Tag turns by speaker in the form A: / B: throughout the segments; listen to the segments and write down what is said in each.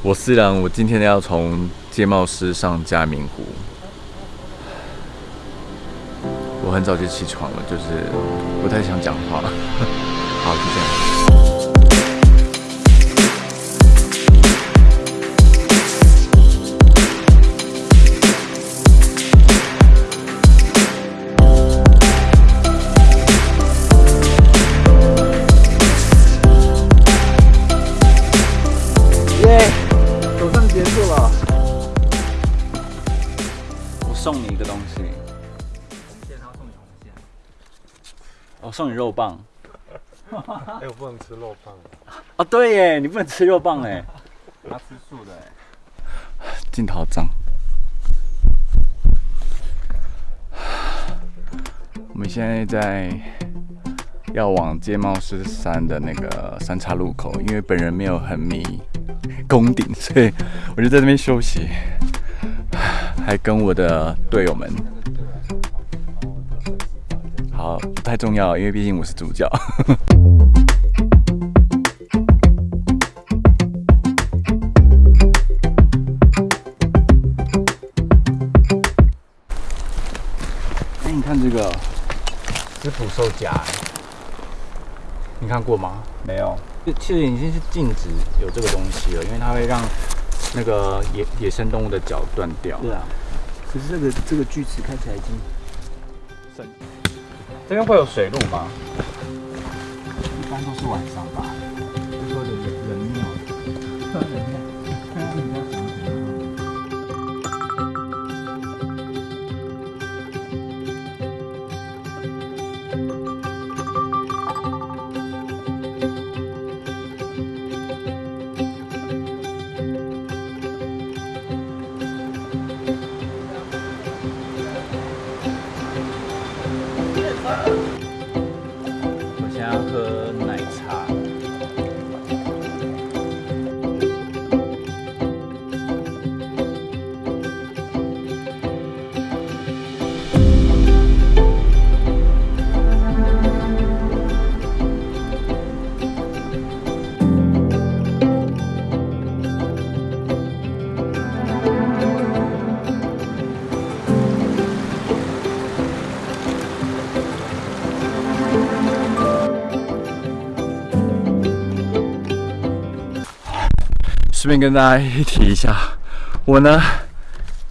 A: 我思然，我今天要从界贸师上嘉明湖。我很早就起床了，就是不太想讲话。好，就这样。送你肉棒，
B: 哎，我不能吃肉棒。
A: 哦，对耶，你不能吃肉棒哎，
B: 他吃素的
A: 哎。镜头脏。我们现在在要往街茂十山的那个三岔路口，因为本人没有很迷宫顶，所以我就在那边休息，还跟我的队友们。好，不太重要，因为毕竟我是主角。哎，你看这个是捕兽夹，你看过吗？
B: 没有，
A: 其实已经是禁止有这个东西了，因为它会让那个野野生动物的脚断掉。
C: 对啊，可是这个这个锯齿看起来已经。
A: 这边会有水路吗？
C: 一般都是晚上吧，
A: 顺便跟大家一提一下，我呢，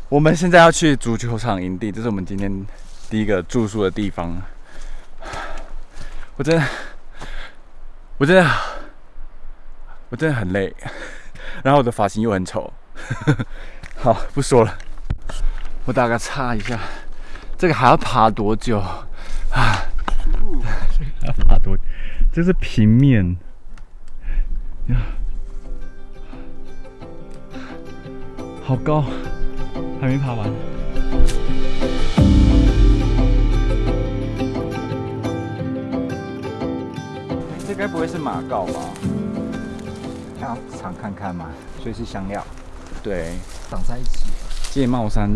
A: 我们现在要去足球场营地，这是我们今天第一个住宿的地方。我真的，我真的，我真的很累，然后我的发型又很丑。好，不说了，我打个岔一下，这个还要爬多久啊？这个还要爬多？这是平面。好高，还没爬完。这该不会是马告吧？
C: 要尝看看嘛。所以是香料。
A: 对，
C: 长在一起。
A: 界帽山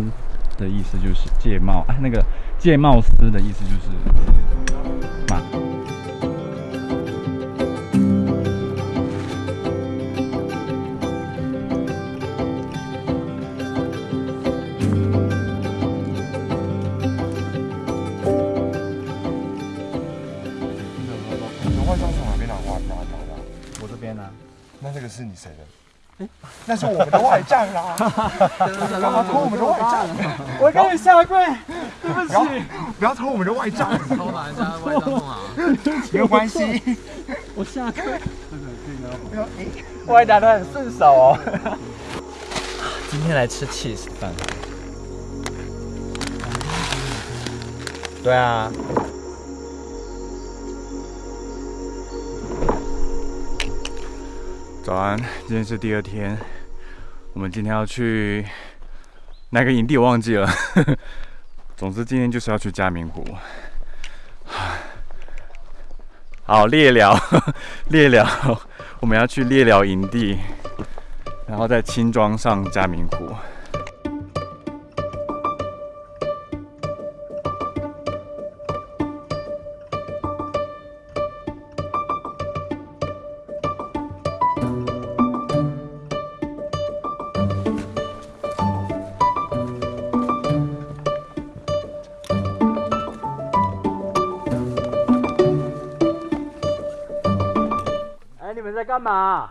A: 的意思就是界帽，哎，那个界帽丝的意思就是
B: 是你谁的？那是我们的外账啦！干嘛偷我们的外账？
C: 我跟你下跪，对不起，
B: 不要偷我们的外账。
C: 偷哪人外账啊？
B: 没有关系，
C: 我下跪。
B: 这个可以我还打的很顺手哦。
C: 今天来吃 cheese 饭。
A: 对啊。早安，今天是第二天。我们今天要去哪个营地？我忘记了。总之，今天就是要去嘉明湖。好，猎寮，猎寮，我们要去猎寮营地，然后在轻装上嘉明湖。
C: 干嘛？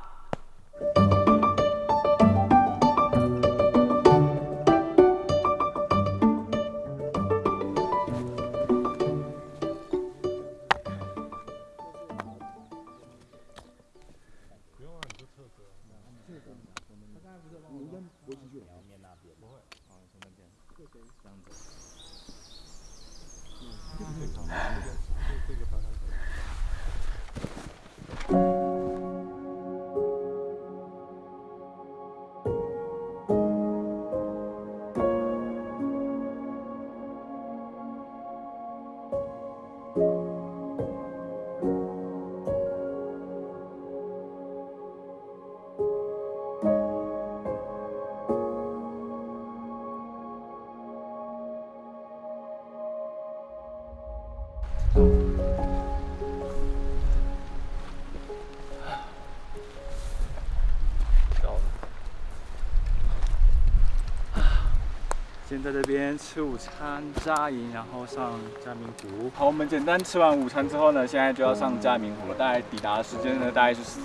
A: 先在这边吃午餐扎营，然后上嘉明湖。好，我们简单吃完午餐之后呢，现在就要上嘉明湖了。大概抵达的时间呢，大概是四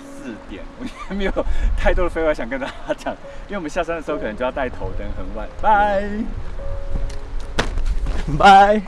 A: 点。我也没有太多的废话想跟大家讲，因为我们下山的时候可能就要带头灯，很晚。拜拜。